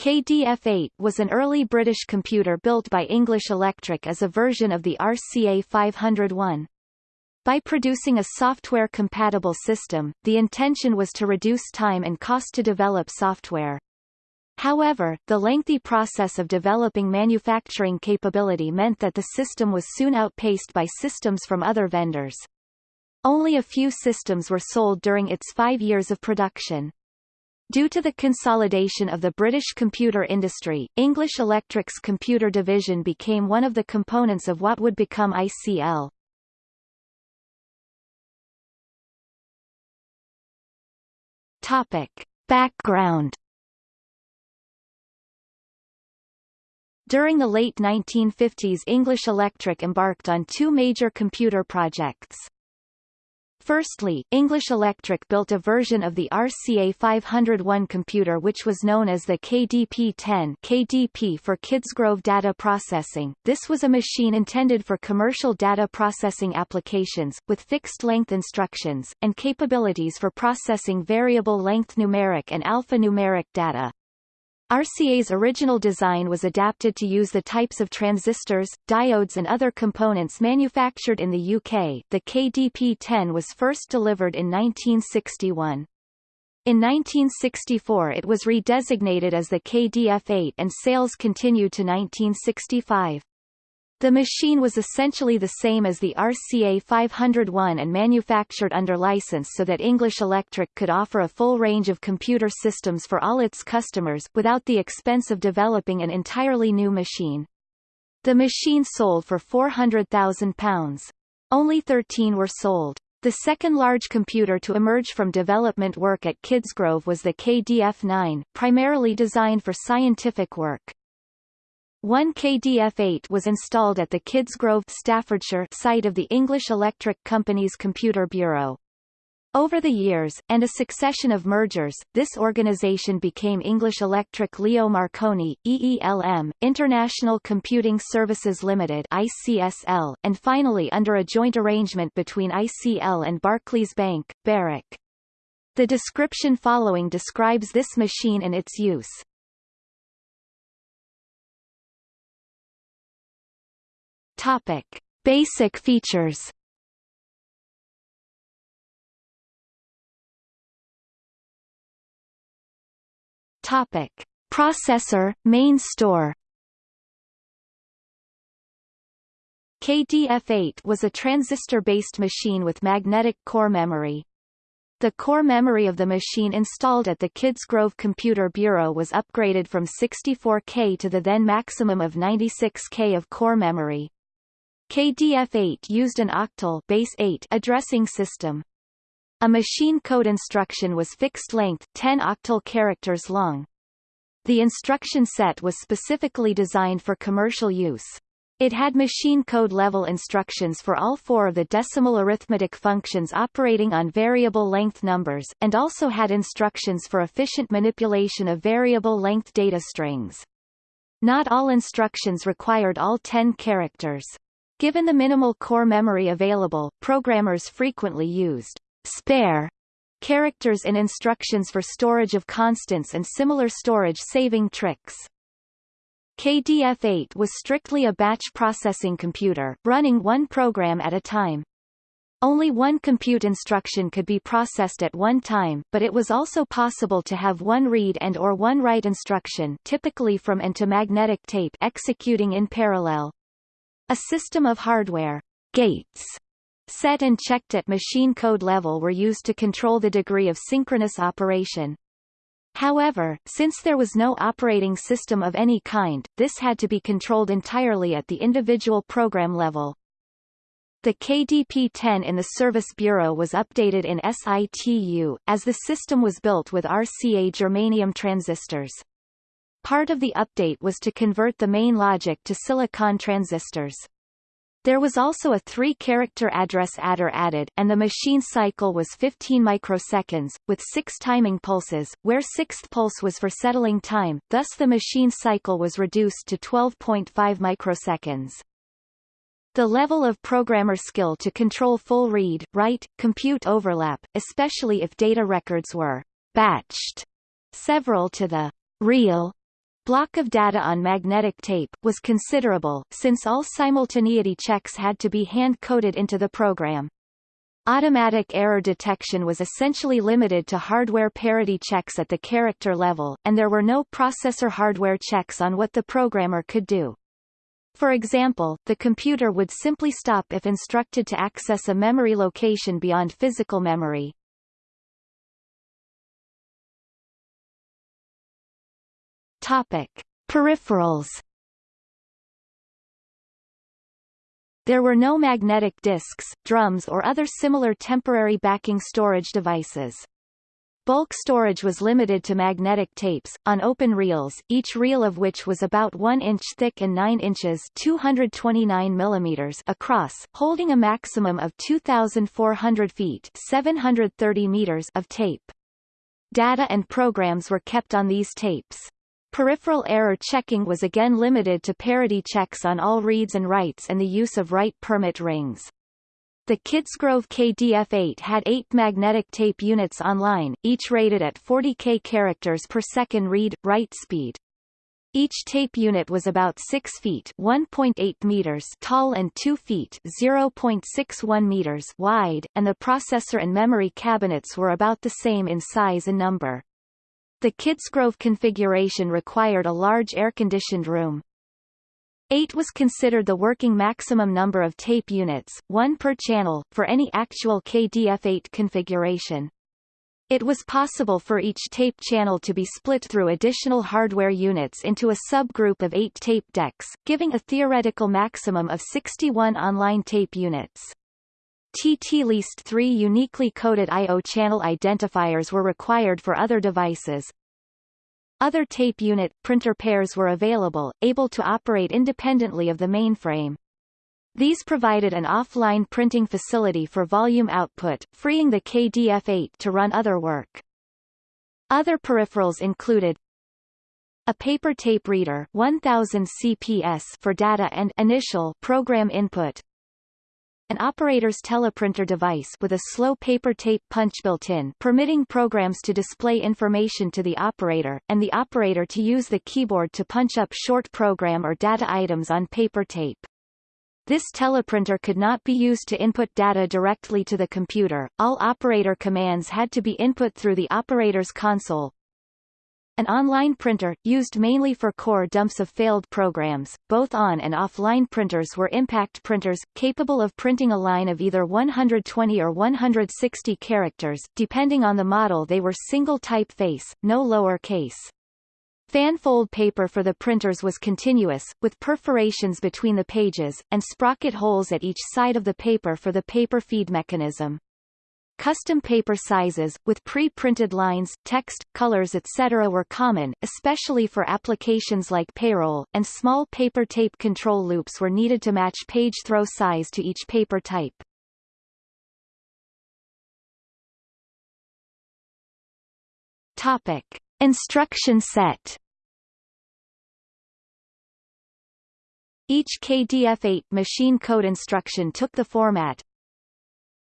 KDF-8 was an early British computer built by English Electric as a version of the RCA 501. By producing a software-compatible system, the intention was to reduce time and cost to develop software. However, the lengthy process of developing manufacturing capability meant that the system was soon outpaced by systems from other vendors. Only a few systems were sold during its five years of production. Due to the consolidation of the British computer industry, English Electric's computer division became one of the components of what would become ICL. Topic. Background During the late 1950s English Electric embarked on two major computer projects. Firstly, English Electric built a version of the RCA 501 computer which was known as the KDP-10 KDP for Kidsgrove Data Processing. This was a machine intended for commercial data processing applications, with fixed-length instructions, and capabilities for processing variable-length numeric and alphanumeric data. RCA's original design was adapted to use the types of transistors, diodes and other components manufactured in the UK. The KDP-10 was first delivered in 1961. In 1964 it was redesignated as the KDF-8 and sales continued to 1965. The machine was essentially the same as the RCA 501 and manufactured under license so that English Electric could offer a full range of computer systems for all its customers, without the expense of developing an entirely new machine. The machine sold for £400,000. Only 13 were sold. The second large computer to emerge from development work at Kidsgrove was the KDF-9, primarily designed for scientific work. One KDF-8 was installed at the Kidsgrove Staffordshire site of the English Electric Company's Computer Bureau. Over the years, and a succession of mergers, this organization became English Electric Leo Marconi, EELM, International Computing Services Limited ICSL, and finally under a joint arrangement between ICL and Barclays Bank, BARIC. The description following describes this machine and its use. Topic: Basic features. Topic: Processor, main store. KDF-8 was a transistor-based machine with magnetic core memory. The core memory of the machine installed at the Kidsgrove Computer Bureau was upgraded from 64K to the then maximum of 96K of core memory. KDF-8 used an octal base 8 addressing system. A machine code instruction was fixed length 10 octal characters long. The instruction set was specifically designed for commercial use. It had machine code level instructions for all four of the decimal arithmetic functions operating on variable length numbers, and also had instructions for efficient manipulation of variable length data strings. Not all instructions required all 10 characters. Given the minimal core memory available, programmers frequently used spare characters in instructions for storage of constants and similar storage saving tricks. KDF-8 was strictly a batch processing computer, running one program at a time. Only one compute instruction could be processed at one time, but it was also possible to have one read and or one write instruction typically from and to magnetic tape executing in parallel. A system of hardware gates set and checked at machine code level were used to control the degree of synchronous operation. However, since there was no operating system of any kind, this had to be controlled entirely at the individual program level. The KDP-10 in the Service Bureau was updated in SITU, as the system was built with RCA germanium transistors. Part of the update was to convert the main logic to silicon transistors. There was also a three-character address adder added, and the machine cycle was 15 microseconds, with six timing pulses, where sixth pulse was for settling time, thus the machine cycle was reduced to 12.5 microseconds. The level of programmer skill to control full read, write, compute overlap, especially if data records were batched several to the real block of data on magnetic tape, was considerable, since all simultaneity checks had to be hand-coded into the program. Automatic error detection was essentially limited to hardware parity checks at the character level, and there were no processor hardware checks on what the programmer could do. For example, the computer would simply stop if instructed to access a memory location beyond physical memory. Topic: Peripherals There were no magnetic disks, drums or other similar temporary backing storage devices. Bulk storage was limited to magnetic tapes, on open reels, each reel of which was about 1 inch thick and 9 inches 229 millimeters across, holding a maximum of 2,400 feet 730 meters of tape. Data and programs were kept on these tapes. Peripheral error checking was again limited to parity checks on all reads and writes and the use of write permit rings. The Kidsgrove KDF-8 had eight magnetic tape units online, each rated at 40K characters per second read-write speed. Each tape unit was about 6 feet 1.8 meters tall and 2 feet 0.61 meters wide, and the processor and memory cabinets were about the same in size and number. The Kidsgrove configuration required a large air-conditioned room. 8 was considered the working maximum number of tape units, one per channel, for any actual KDF8 configuration. It was possible for each tape channel to be split through additional hardware units into a subgroup of eight tape decks, giving a theoretical maximum of 61 online tape units. TT least three uniquely coded I.O. channel identifiers were required for other devices. Other tape unit, printer pairs were available, able to operate independently of the mainframe. These provided an offline printing facility for volume output, freeing the KDF-8 to run other work. Other peripherals included a paper tape reader 1000 CPS for data and initial program input, an operator's teleprinter device with a slow paper tape punch built in permitting programs to display information to the operator, and the operator to use the keyboard to punch up short program or data items on paper tape. This teleprinter could not be used to input data directly to the computer, all operator commands had to be input through the operator's console, an online printer, used mainly for core dumps of failed programs. Both on and offline printers were impact printers, capable of printing a line of either 120 or 160 characters, depending on the model they were single typeface, no lower case. Fanfold paper for the printers was continuous, with perforations between the pages, and sprocket holes at each side of the paper for the paper feed mechanism. Custom paper sizes, with pre-printed lines, text, colors etc. were common, especially for applications like payroll, and small paper tape control loops were needed to match page throw size to each paper type. Topic. Instruction set Each KDF8 machine code instruction took the format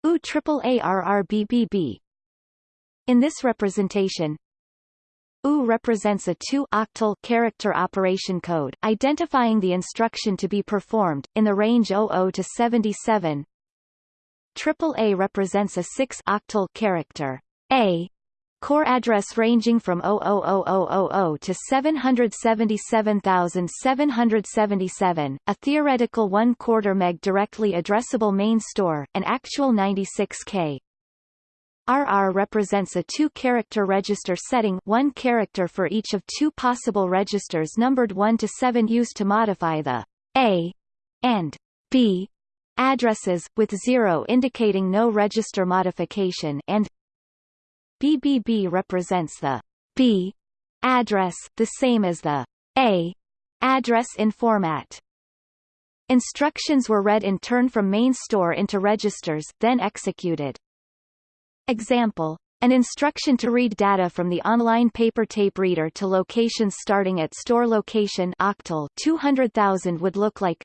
U ARRBBB. In this representation, U represents a 2-octal character operation code, identifying the instruction to be performed, in the range 00 to 77. AAA represents a 6-octal character A core address ranging from 00000 to 777,777, a theoretical 1 quarter meg directly addressable main store, an actual 96K. RR represents a two-character register setting one character for each of two possible registers numbered 1 to 7 used to modify the A and B addresses, with 0 indicating no register modification and BBB represents the B address, the same as the A address in format. Instructions were read in turn from main store into registers, then executed. Example. An instruction to read data from the online paper tape reader to locations starting at store location octal 200,000 would look like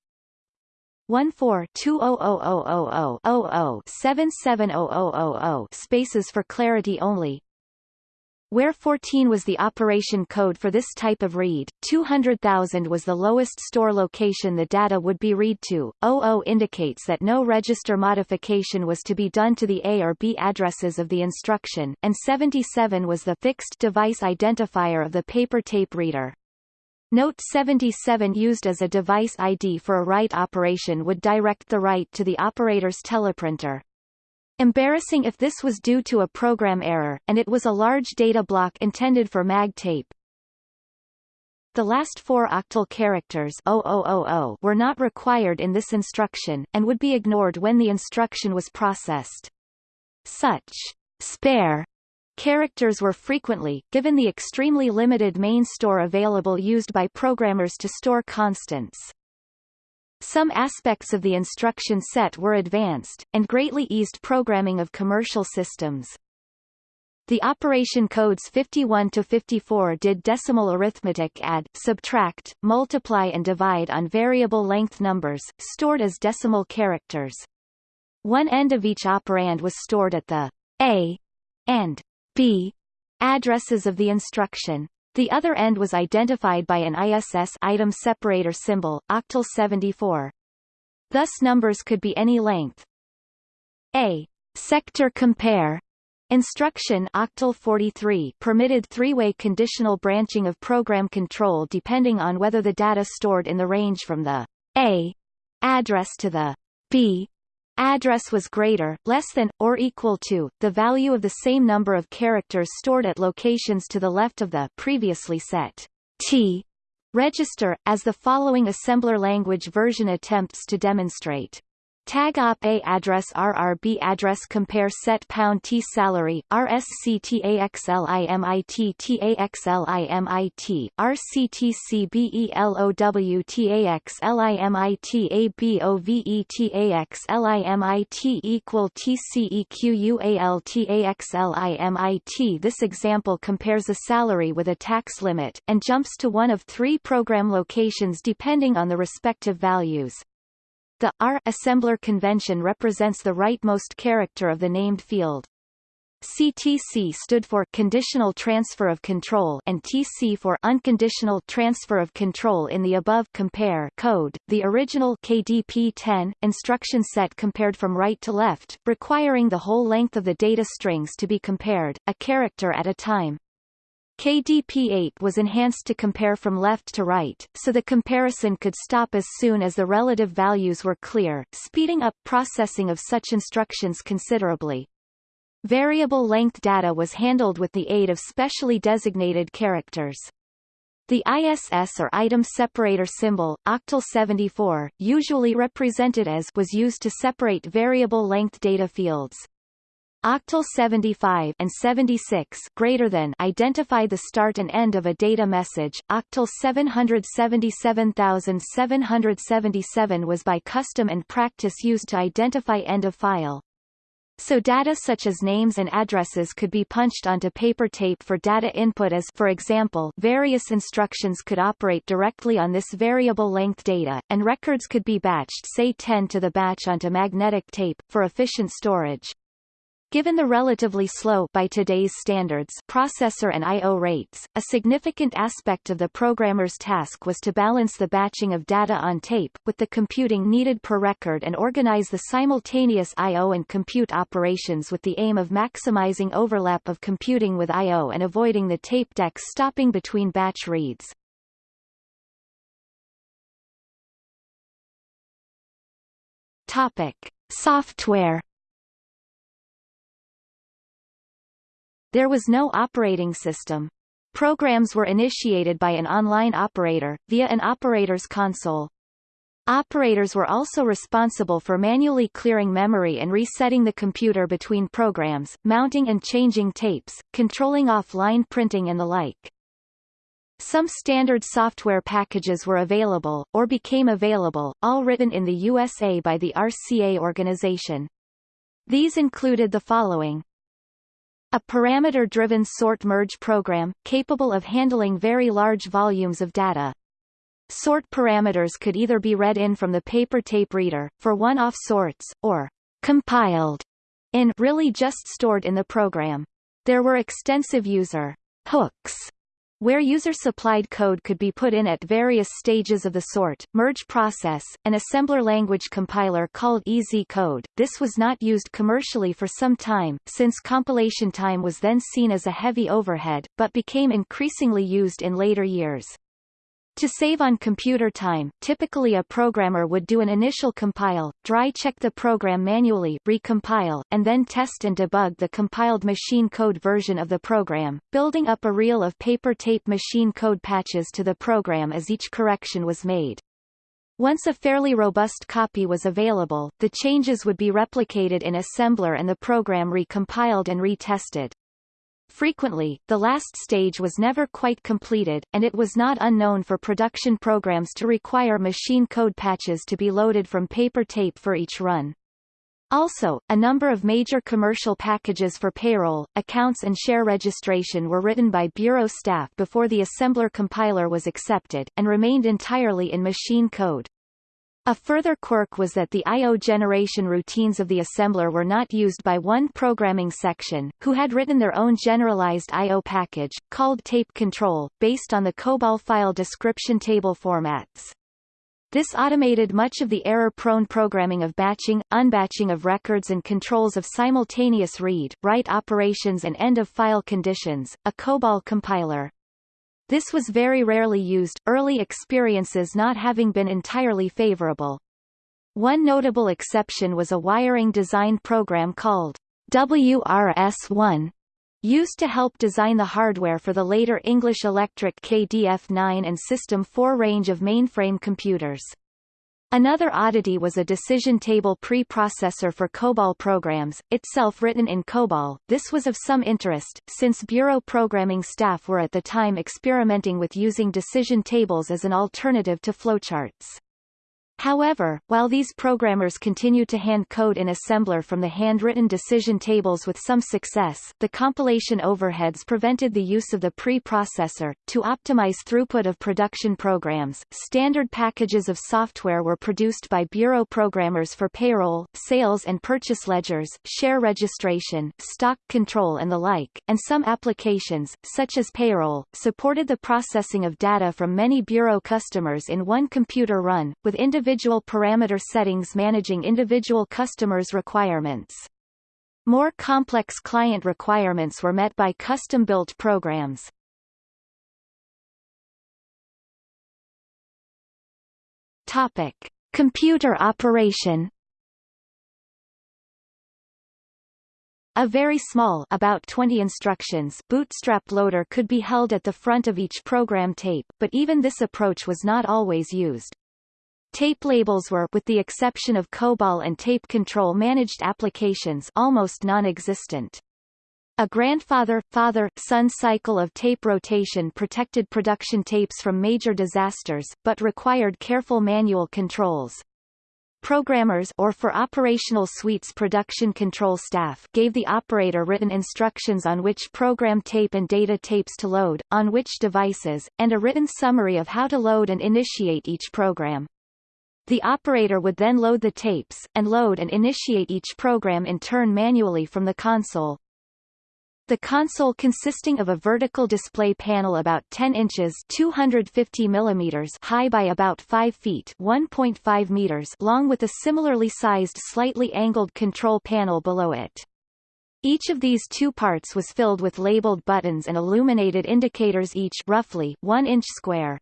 142000000 spaces for clarity only Where 14 was the operation code for this type of read, 200,000 was the lowest store location the data would be read to. 00 indicates that no register modification was to be done to the A or B addresses of the instruction, and 77 was the fixed device identifier of the paper tape reader. Note 77 used as a device ID for a write operation would direct the write to the operator's teleprinter. Embarrassing if this was due to a program error, and it was a large data block intended for mag tape. The last four octal characters 0000 were not required in this instruction, and would be ignored when the instruction was processed. Such spare characters were frequently, given the extremely limited main store available used by programmers to store constants. Some aspects of the instruction set were advanced, and greatly eased programming of commercial systems. The operation codes 51 to 54 did decimal arithmetic add, subtract, multiply and divide on variable length numbers, stored as decimal characters. One end of each operand was stored at the A and B addresses of the instruction. The other end was identified by an ISS item separator symbol, octal 74. Thus numbers could be any length. A sector compare Instruction octal 43 permitted three-way conditional branching of program control depending on whether the data stored in the range from the A address to the B address was greater, less than, or equal to, the value of the same number of characters stored at locations to the left of the previously set T register, as the following assembler language version attempts to demonstrate. Tag op A address RRB address compare set pound T salary RSCTAXLIMIT TAXLIMIT RCTCBELOW TAXLIMIT ABOVE equal TCEQUAL TAXLIMIT This example compares a salary with a tax limit, and jumps to one of three program locations depending on the respective values. The R assembler convention represents the rightmost character of the named field. CTC stood for Conditional Transfer of Control and TC for Unconditional Transfer of Control in the above compare code. The original KDP-10 instruction set compared from right to left, requiring the whole length of the data strings to be compared, a character at a time. KDF8 was enhanced to compare from left to right, so the comparison could stop as soon as the relative values were clear, speeding up processing of such instructions considerably. Variable length data was handled with the aid of specially designated characters. The ISS or item separator symbol, octal 74, usually represented as was used to separate variable length data fields. Octal 75 and 76 greater than identify the start and end of a data message. Octal 777777 was by custom and practice used to identify end of file. So data such as names and addresses could be punched onto paper tape for data input as for example various instructions could operate directly on this variable length data, and records could be batched say 10 to the batch onto magnetic tape, for efficient storage. Given the relatively slow by today's standards processor and I.O. rates, a significant aspect of the programmer's task was to balance the batching of data on tape, with the computing needed per record and organize the simultaneous I.O. and compute operations with the aim of maximizing overlap of computing with I.O. and avoiding the tape decks stopping between batch reads. Topic. Software There was no operating system. Programs were initiated by an online operator, via an operator's console. Operators were also responsible for manually clearing memory and resetting the computer between programs, mounting and changing tapes, controlling offline printing and the like. Some standard software packages were available, or became available, all written in the USA by the RCA organization. These included the following a parameter-driven sort-merge program, capable of handling very large volumes of data. Sort parameters could either be read in from the paper tape reader, for one-off sorts, or compiled in really just stored in the program. There were extensive user hooks where user-supplied code could be put in at various stages of the sort, merge process, an assembler language compiler called EZ code. This was not used commercially for some time, since compilation time was then seen as a heavy overhead, but became increasingly used in later years. To save on computer time, typically a programmer would do an initial compile, dry check the program manually, recompile, and then test and debug the compiled machine code version of the program, building up a reel of paper tape machine code patches to the program as each correction was made. Once a fairly robust copy was available, the changes would be replicated in assembler and the program recompiled and retested. Frequently, the last stage was never quite completed, and it was not unknown for production programs to require machine code patches to be loaded from paper tape for each run. Also, a number of major commercial packages for payroll, accounts and share registration were written by Bureau staff before the assembler compiler was accepted, and remained entirely in machine code. A further quirk was that the I.O. generation routines of the assembler were not used by one programming section, who had written their own generalized I.O. package, called tape control, based on the COBOL file description table formats. This automated much of the error-prone programming of batching, unbatching of records and controls of simultaneous read, write operations and end-of-file conditions. A COBOL compiler, this was very rarely used, early experiences not having been entirely favorable. One notable exception was a wiring design program called WRS-1, used to help design the hardware for the later English Electric KDF-9 and System 4 range of mainframe computers. Another oddity was a decision table preprocessor for COBOL programs, itself written in COBOL. This was of some interest, since Bureau programming staff were at the time experimenting with using decision tables as an alternative to flowcharts. However, while these programmers continued to hand code in assembler from the handwritten decision tables with some success, the compilation overheads prevented the use of the preprocessor. To optimize throughput of production programs, standard packages of software were produced by bureau programmers for payroll, sales and purchase ledgers, share registration, stock control and the like, and some applications, such as payroll, supported the processing of data from many bureau customers in one computer run, with individual individual parameter settings managing individual customers' requirements. More complex client requirements were met by custom-built programs. Topic: Computer operation. A very small about 20 instructions bootstrap loader could be held at the front of each program tape, but even this approach was not always used. Tape labels were with the exception of COBOL and tape control managed applications almost non-existent. A grandfather-father-son cycle of tape rotation protected production tapes from major disasters, but required careful manual controls. Programmers or for operational suites production control staff gave the operator written instructions on which program tape and data tapes to load, on which devices, and a written summary of how to load and initiate each program. The operator would then load the tapes, and load and initiate each program in turn manually from the console. The console consisting of a vertical display panel about 10 inches 250 millimeters high by about 5 feet 1.5 meters long with a similarly sized slightly angled control panel below it. Each of these two parts was filled with labeled buttons and illuminated indicators each roughly 1 inch square.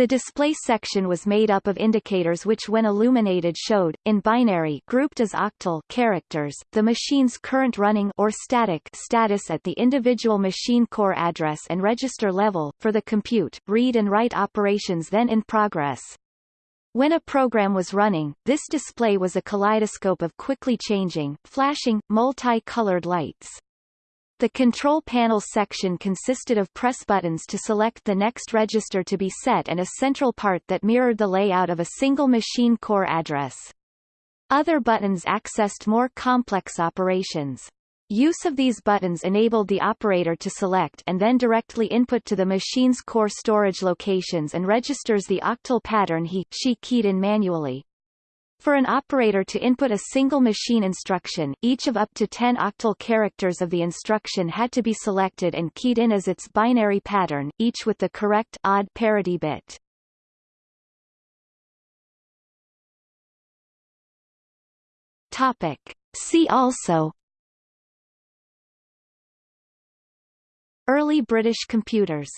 The display section was made up of indicators which when illuminated showed, in binary grouped as octal characters, the machine's current running or static status at the individual machine core address and register level, for the compute, read and write operations then in progress. When a program was running, this display was a kaleidoscope of quickly changing, flashing, multi-colored lights. The control panel section consisted of press buttons to select the next register to be set and a central part that mirrored the layout of a single machine core address. Other buttons accessed more complex operations. Use of these buttons enabled the operator to select and then directly input to the machine's core storage locations and registers the octal pattern he she keyed in manually. For an operator to input a single machine instruction, each of up to 10 octal characters of the instruction had to be selected and keyed in as its binary pattern, each with the correct odd parity bit. Topic. See also Early British computers